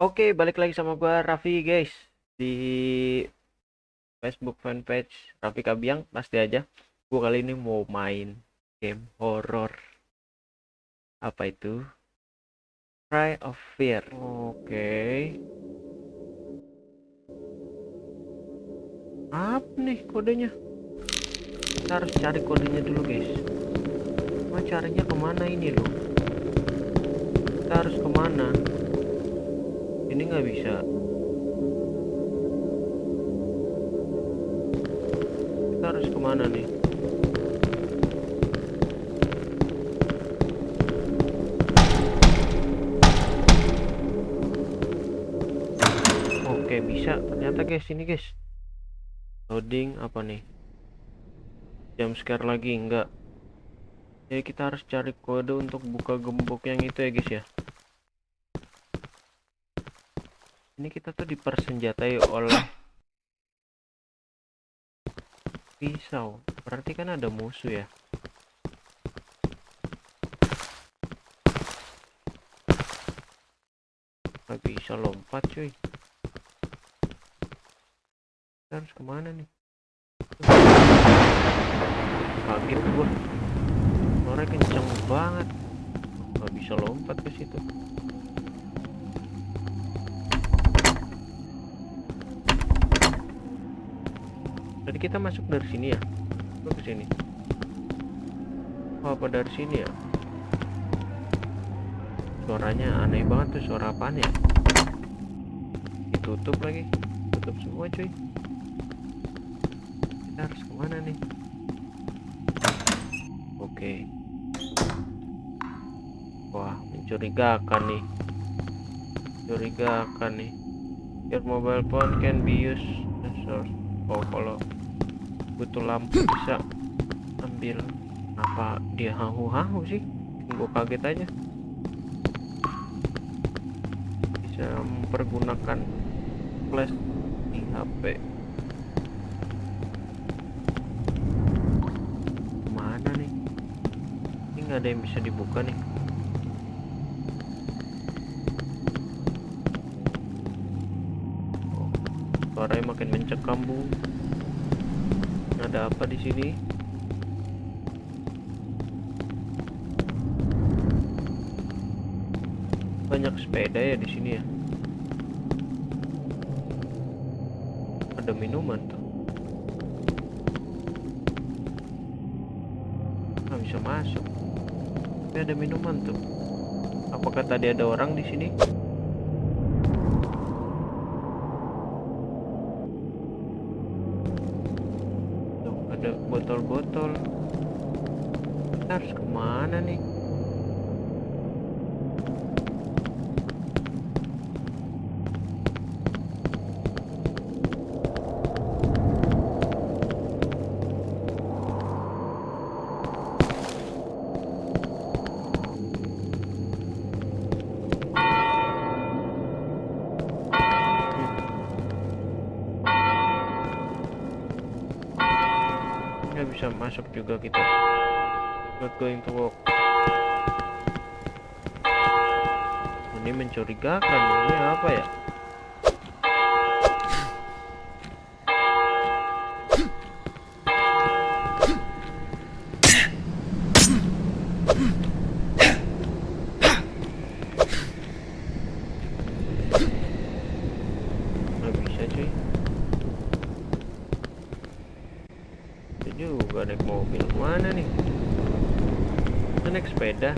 Oke, balik lagi sama gua Raffi guys di Facebook fanpage Raffi Kabiang pasti aja. Gua kali ini mau main game horror. Apa itu? Cry of Fear. Oke. Apa nih kodenya? Kita harus cari kodenya dulu guys. Mau carinya ke mana ini loh? Kita harus ke mana? Ini nggak bisa. Kita harus ke mana nih? Oke bisa. Ternyata guys ini guys. Loading apa nih? Jam scare lagi enggak. Jadi kita harus cari kode untuk buka gembok yang itu ya guys ya ini kita tuh dipersenjatai oleh pisau. Berarti kan ada musuh ya? Nggak bisa lompat cuy. Kita harus ke mana nih? Kaget gua. Suara kenceng banget. Nggak bisa lompat ke situ Tadi kita masuk dari sini ya? Apa ke sini? Oh, apa dari sini ya? Suaranya aneh banget tuh, suara apaan ya? Ditutup lagi. Tutup semua cuy. Kita harus ke mana nih? Oke. Wah, mencurigakan nih. Mencurigakan nih. Your mobile phone can be used oh kalau butuh lampu bisa ambil. Apa dia hahu-hahu sih? Gue kaget aja. Bisa mempergunakan flash di HP mana nih? Ini nggak ada yang bisa dibuka nih. Suaranya makin mencekam bu ada apa di sini? Banyak sepeda ya di sini ya? Ada minuman tuh. Nggak bisa masuk. Tapi ada minuman tuh. Apakah tadi ada orang di sini ada botol-botol. Harus ke mana nih nggak bisa masuk juga kita. Not going to walk ini mencurigakan ini apa ya nggak bisa cuy itu juga naik mobil mana nih Kita naik sepeda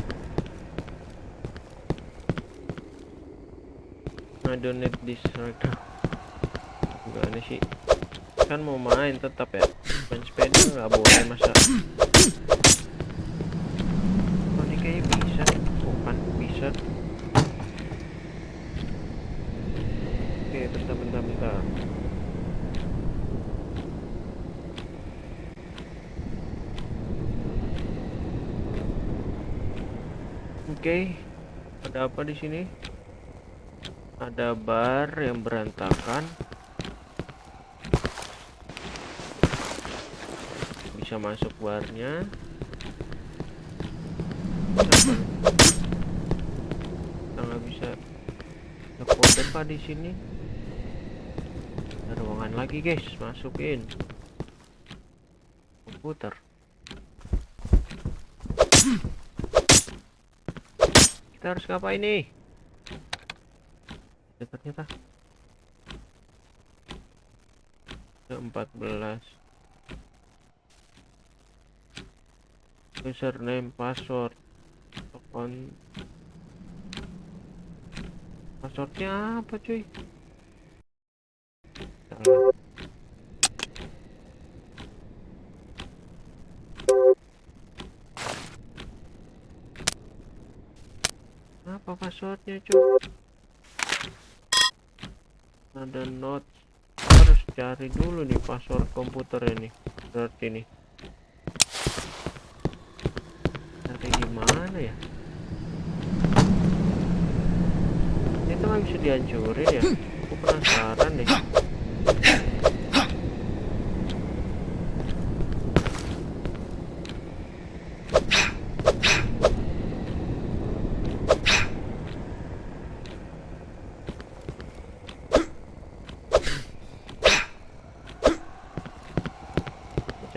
I right now gimana sih? Kan mau main tetap ya. Main sepeda nggak boleh masa? Oh ini kayaknya bisa. Bukan bisa. Oke terus bentar bentar Oke, ada apa di sini? Ada bar yang berantakan. Bisa masuk barnya. Kita nggak bisa. kode kah di sini ada ruangan lagi guys masukin komputer kita harus ngapain nih ada ternyata ke 14 username password. Akun passwordnya apa cuy? Apa passwordnya cuy ada note. Harus cari dulu nih password komputer ini berarti nih cari gimana ya? Itu nggak bisa dihancurin ya? Aku penasaran deh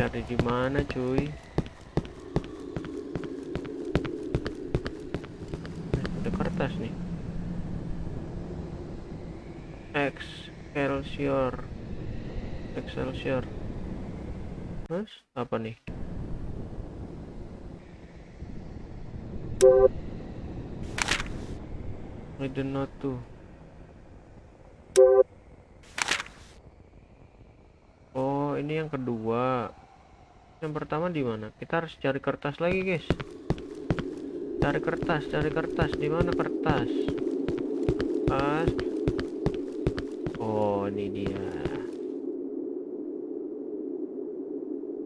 cari di mana cuy? Ada kertas nih. Excelsior. Excelsior. Terus apa nih? I don't know tuh Oh ini yang kedua yang pertama di mana? Kita harus cari kertas lagi guys. Cari kertas cari kertas. Di mana kertas? Pas oh ini dia.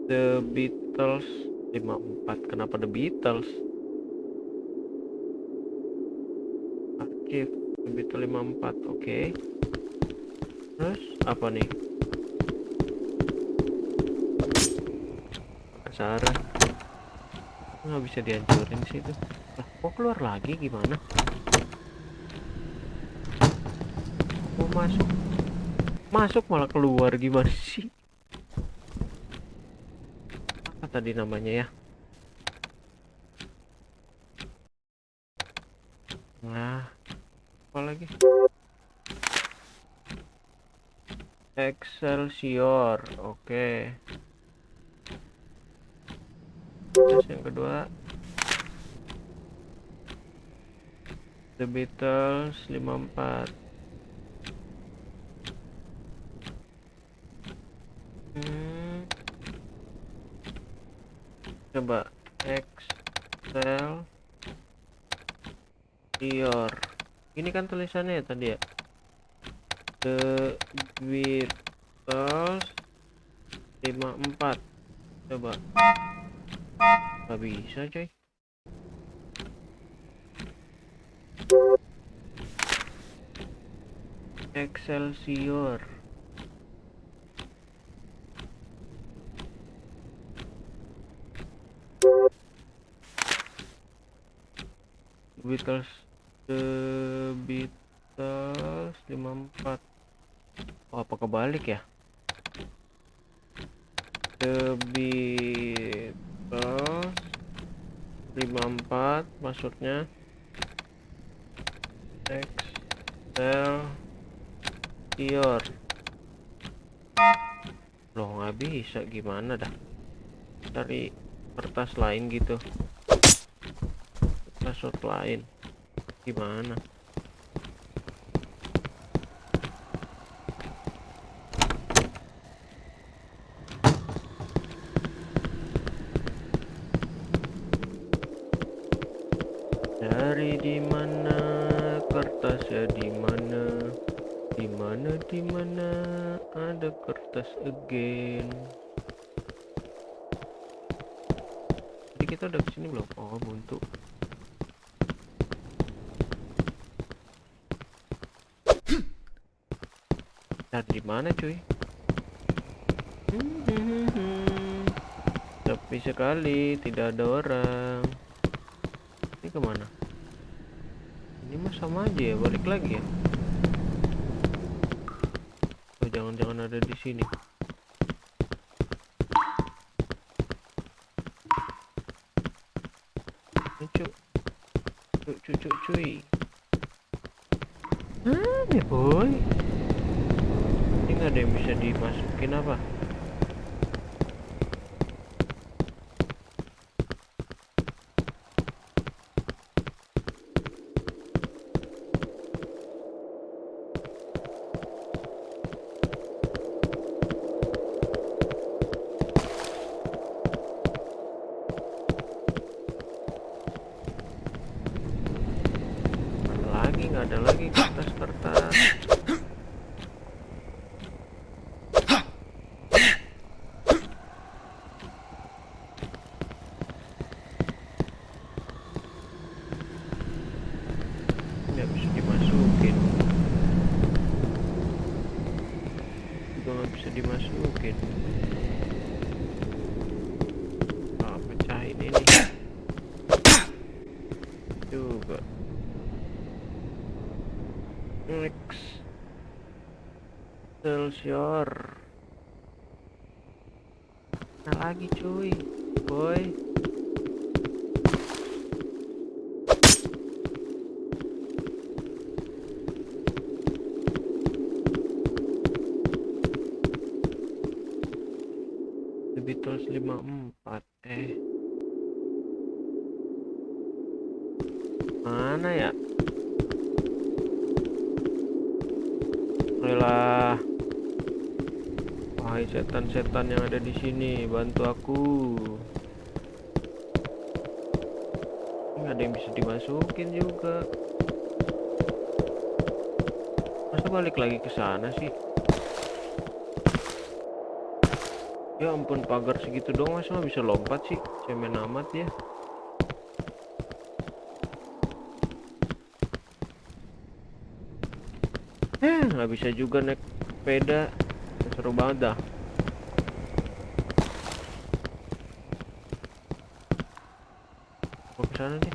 The Beatles. 54 kenapa The Beatles? Archive The Beatles 54 oke. Terus apa nih penasaran nggak bisa dihancurin sih itu? Lah kok keluar lagi? Gimana? Mau masuk? Masuk malah keluar. Gimana sih? Apa tadi namanya ya? Nah apa lagi? Excelsior. Oke Terus yang kedua The Beatles 54 hmm. Coba Excel Ior Ini kan tulisannya ya tadi ya? The Beatles 54 Coba Gak bisa coy. Excelsior. Beatles The Beatles 54 Oh apa kebalik ya? The Beatles 54 maksudnya. Excel Ior. Loh nggak bisa gimana dah? Cari kertas lain gitu. Password lain. Gimana Di mana kertasnya di mana? Di mana di mana ada kertas again? Jadi kita udah ke sini belum? Oh buntu. Cari di mana cuy? Sepi sekali, tidak ada orang. Ini ke mana? ini mah sama aja ya balik lagi ya. Oh jangan-jangan ada di sini. Cucu, cucu, cuk cuy. Ah ya boy? Ini nggak ada yang bisa dimasukin apa? Juga next Excelsior. Nah lagi cuy. Boy. The Beatles 54 eh mana ya Ayolah Wahai setan-setan yang ada di sini bantu aku. Nggak ada yang bisa dimasukin juga. Masa balik lagi ke sana sih? Ya ampun pagar segitu dong masa bisa lompat sih? Cemen amat ya eh nggak bisa juga naik sepeda. Seru banget dah. Mau ke sana nih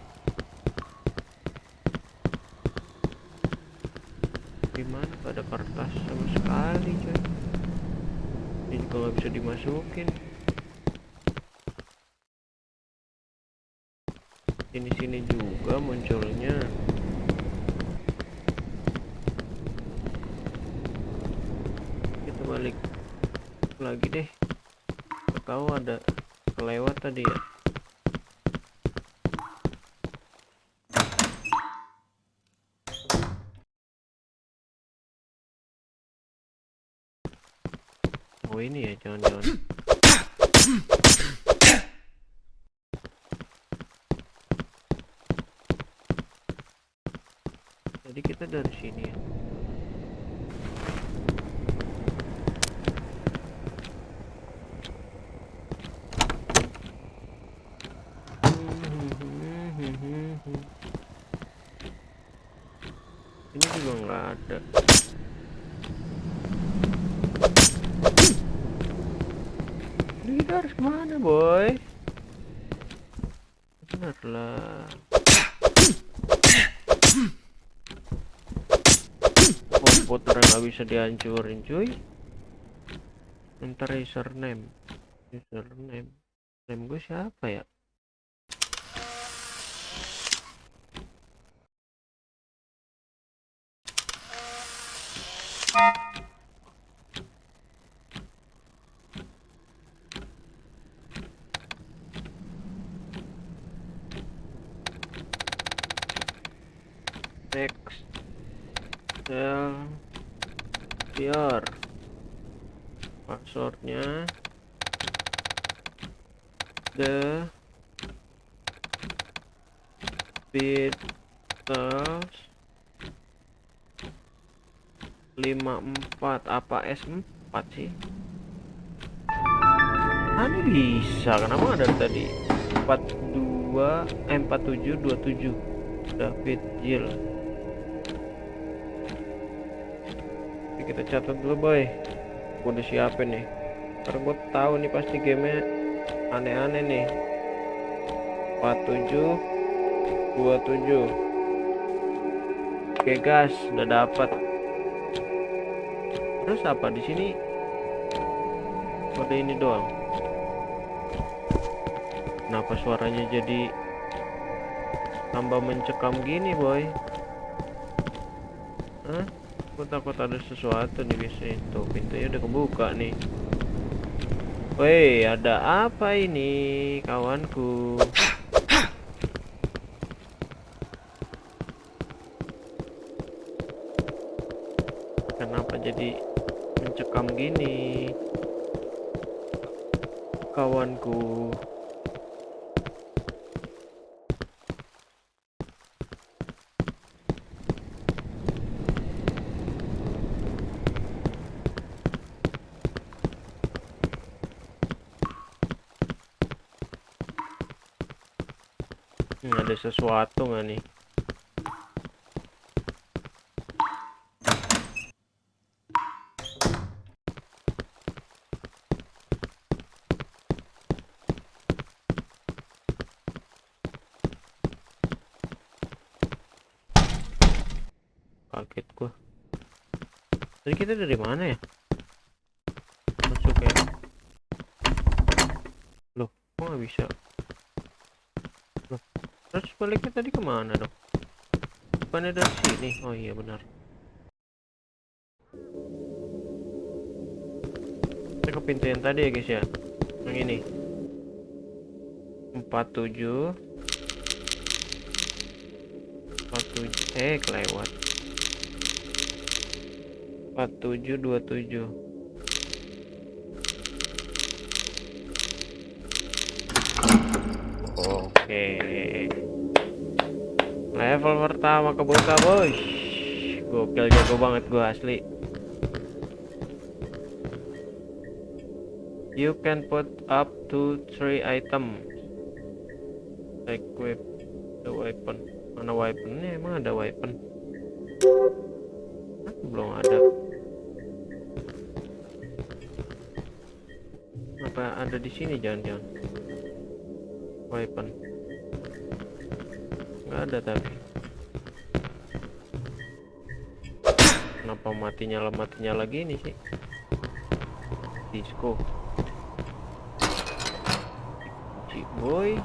gimana gak ada kertas sama sekali coy ini juga nggak bisa dimasukin. Sini sini juga munculnya kita balik lagi deh. Kau ada kelewat tadi ya. Oh ini ya jangan-jangan. Jadi kita dari sini ya ini juga nggak ada Ini kita harus ke mana boy benar lah. Komputer nggak bisa dihancurin cuy. Ntar username. Username. Name gue siapa ya Excelsior passwordnya. The Beatles. 54 apa S4 sih? Ini bisa? Kenapa ada tadi? 42 eh, 4727 David Jill Kita catat dulu boy. Gue udah siapin nih. Karena gue tahu nih pasti gamenya aneh-aneh nih. 47 27 oke gas udah dapat terus apa di sini? Ada ini doang. Kenapa suaranya jadi tambah mencekam gini boy? Hah? Aku takut ada sesuatu nih biasanya Tuh pintunya udah kebuka nih. Woi ada apa ini kawanku? Kenapa jadi mencekam gini Kawanku Hmm, ada sesuatu nggak nih? Kaget gua. Tadi kita dari mana ya? Masuk ya. Loh, kok nggak bisa? Baliknya tadi ke mana dong? Bukannya dari sini? Oh iya benar. Kita ke pintu yang tadi ya guys ya. Yang ini. 47 47 eh kelewat 4727 Oke. Level pertama kebuka, bos. Gokil jago banget gua asli. You can put up to three item. Equip the weapon. Mana weaponnya? Emang ada weapon? Belum ada. Apa ada di sini jangan-jangan? Weapon. Ada tapi. Kenapa matinya nyala mati nyala gini sih? Disco. Boy.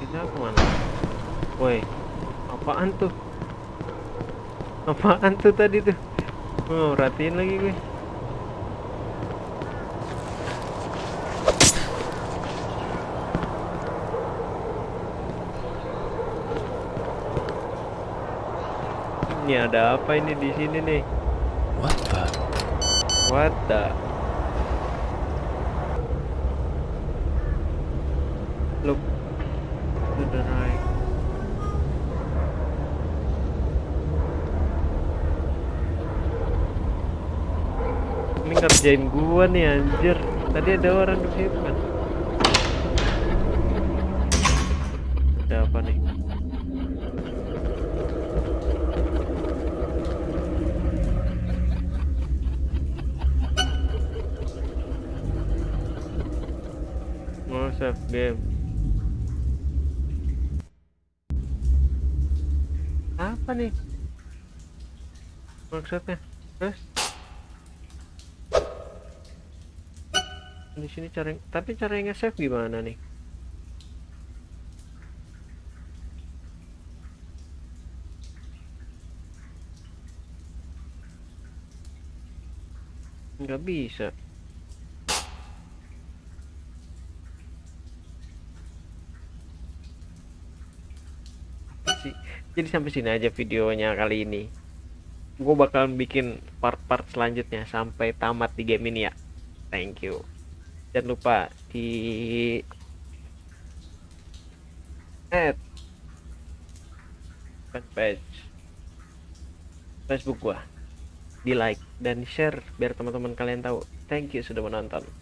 Kita ke mana? Woi, apaan tuh? Apaan tuh tadi tuh? Oh, perhatiin lagi gue. Ini ada apa ini di sini nih? What the? What the? Look to the right. Ini ngerjain gua nih anjir. Tadi ada orang di situ kan. Ada apa nih? Mau save game. Apa nih? Maksudnya? Terus? Di sini cara tapi cara nge-save gimana nih? Nggak bisa. Sih. Jadi sampai sini aja videonya kali ini. Gue bakalan bikin part-part selanjutnya sampai tamat di game ini ya. Thank you. Jangan lupa di add fanpage Facebook gua. Di like dan share biar teman-teman kalian tahu. Thank you sudah menonton